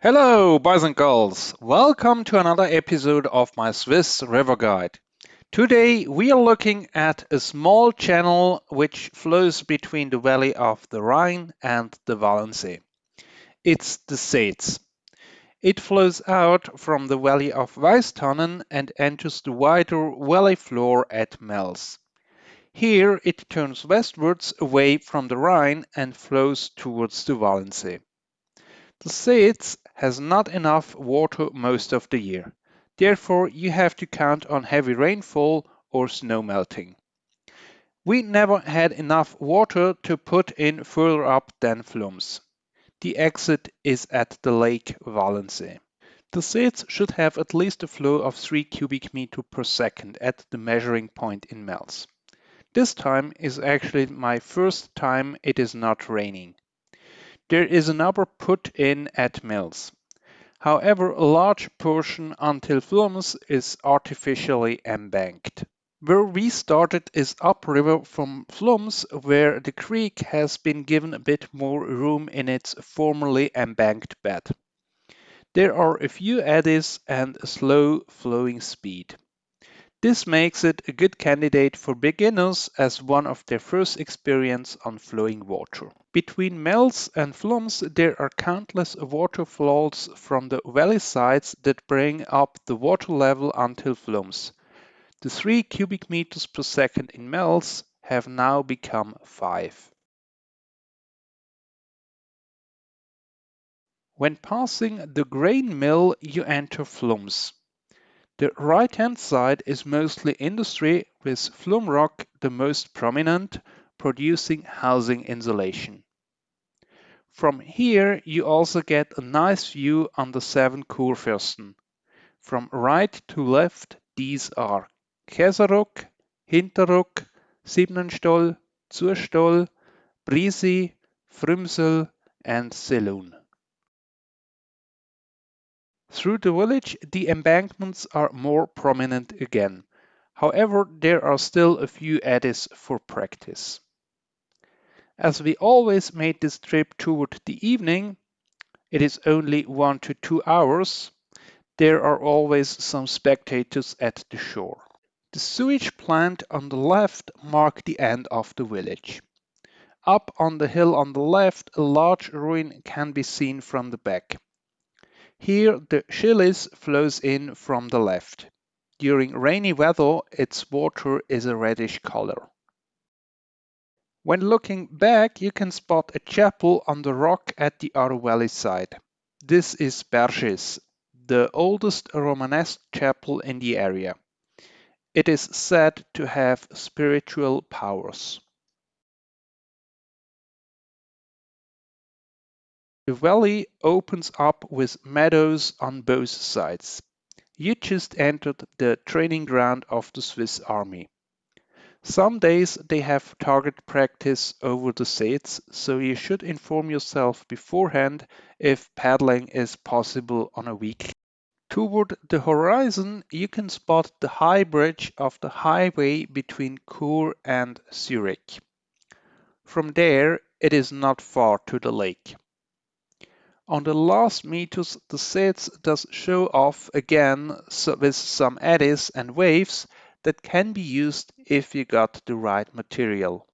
Hello, boys and girls. Welcome to another episode of my Swiss River Guide. Today we are looking at a small channel which flows between the valley of the Rhine and the Walensee. It's the Seez. It flows out from the valley of Weißtannen and enters the wider valley floor at Mels. Here it turns westwards away from the Rhine and flows towards the Walensee. The Seez has not enough water most of the year. Therefore, you have to count on heavy rainfall or snow melting. We never had enough water to put in further up than Flums. The exit is at the Lake Walensee. The Seez should have at least a flow of 3 cubic meter per second at the measuring point in Mels. This time is actually my first time it is not raining. There is another put in at Mels. However, a large portion until Flums is artificially embanked. Where we started is upriver from Flums, where the creek has been given a bit more room in its formerly embanked bed. There are a few eddies and a slow flowing speed. This makes it a good candidate for beginners as one of their first experience on flowing water. Between Mels and Flums there are countless waterfalls from the valley sides that bring up the water level until Flums. The 3 cubic meters per second in Mels have now become 5. When passing the grain mill you enter Flums. The right-hand side is mostly industry with Flumroc the most prominent, producing housing insulation. From here you also get a nice view on the seven Kurfürsten. From right to left these are Käseruck, Hinterrugg, Schibenstoll, Zuestoll, Brisi, Frümsel and Selun. Through the village the embankments are more prominent again. However, there are still a few eddies for practice. As we always made this trip toward the evening, it is only one to two hours, there are always some spectators at the shore. The sewage plant on the left mark the end of the village. Up on the hill on the left, a large ruin can be seen from the back. Here the Schillis flows in from the left. During rainy weather, its water is a reddish color. When looking back, you can spot a chapel on the rock at the valley side. This is Berschis, the oldest Romanesque chapel in the area. It is said to have spiritual powers. The valley opens up with meadows on both sides. You just entered the training ground of the Swiss Army. Some days they have target practice over the Seez, so you should inform yourself beforehand if paddling is possible on a week. Toward the horizon, you can spot the high bridge of the highway between Chur and Zurich. From there, it is not far to the lake. On the last meters, the Seez does show off again with some eddies and waves, that can be used if you got the right material.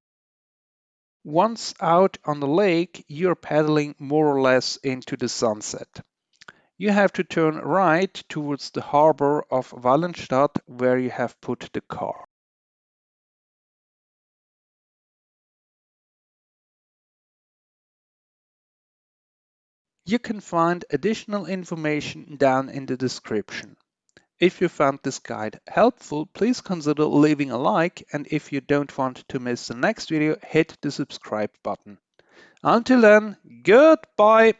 Once out on the lake, you're paddling more or less into the sunset. You have to turn right towards the harbor of Walenstadt where you have put the car. You can find additional information down in the description. If you found this guide helpful, please consider leaving a like and if you don't want to miss the next video, hit the subscribe button. Until then, goodbye!